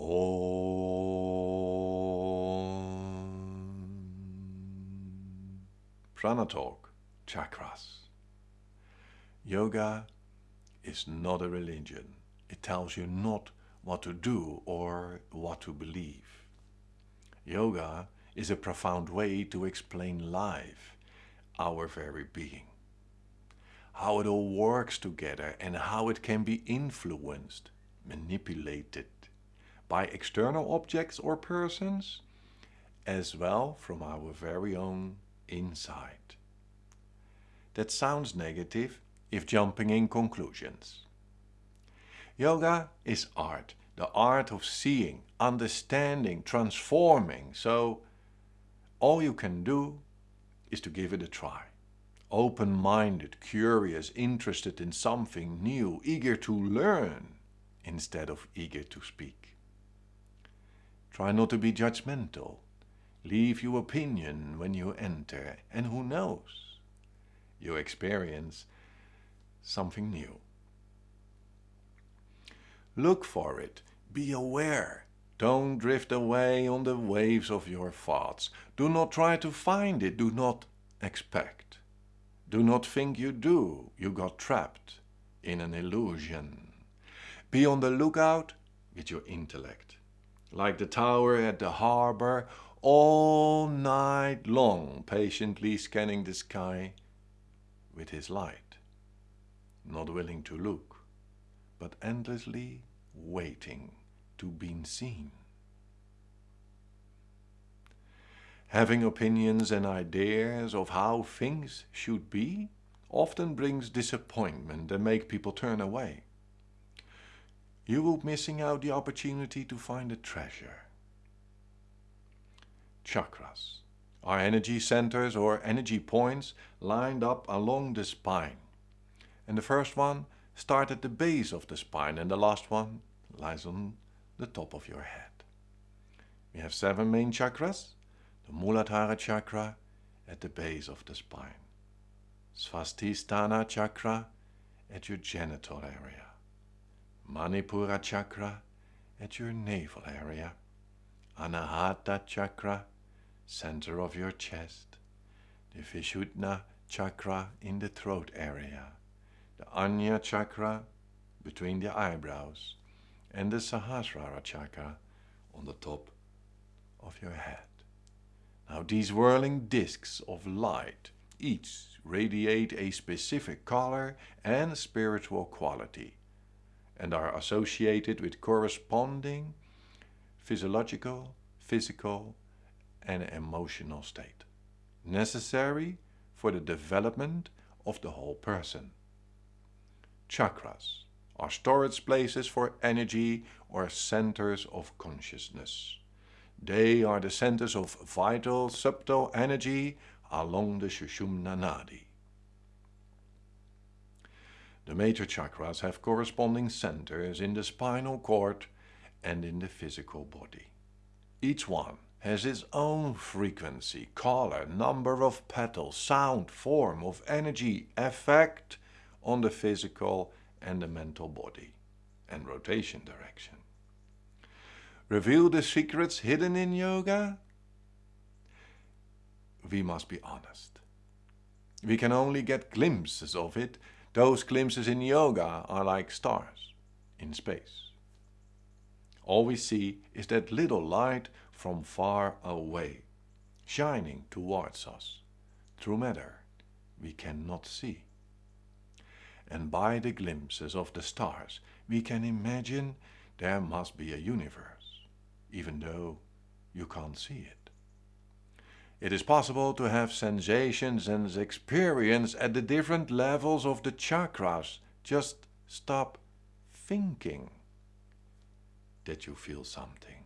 Om. Prana chakras. Yoga is not a religion. It tells you not what to do or what to believe. Yoga is a profound way to explain life, our very being. How it all works together and how it can be influenced, manipulated by external objects or persons, as well from our very own inside. That sounds negative if jumping in conclusions. Yoga is art, the art of seeing, understanding, transforming, so all you can do is to give it a try. Open-minded, curious, interested in something new, eager to learn instead of eager to speak. Try not to be judgmental. Leave your opinion when you enter and who knows, you experience something new. Look for it, be aware. Don't drift away on the waves of your thoughts. Do not try to find it, do not expect. Do not think you do, you got trapped in an illusion. Be on the lookout with your intellect. Like the tower at the harbor, all night long patiently scanning the sky with his light. Not willing to look, but endlessly waiting to be seen. Having opinions and ideas of how things should be often brings disappointment and make people turn away. You will be missing out the opportunity to find a treasure. Chakras are energy centers or energy points lined up along the spine. And the first one starts at the base of the spine and the last one lies on the top of your head. We have seven main chakras. The Muladhara chakra at the base of the spine. Svadhisthana chakra at your genital area. Manipura chakra at your navel area. Anahata chakra, center of your chest. The Vishuddha chakra in the throat area. The Ajna chakra between the eyebrows. And the Sahasrara chakra on the top of your head. Now these whirling discs of light each radiate a specific color and spiritual quality and are associated with corresponding physiological, physical and emotional state, necessary for the development of the whole person. Chakras are storage places for energy or centers of consciousness. They are the centers of vital, subtle energy along the Sushumna Nadi. The major chakras have corresponding centers in the spinal cord and in the physical body. Each one has its own frequency, color, number of petals, sound, form of energy, effect on the physical and the mental body, and rotation direction. Reveal the secrets hidden in yoga? We must be honest. We can only get glimpses of it those glimpses in yoga are like stars in space. All we see is that little light from far away, shining towards us, through matter we cannot see. And by the glimpses of the stars we can imagine there must be a universe, even though you can't see it. It is possible to have sensations and experience at the different levels of the chakras. Just stop thinking that you feel something.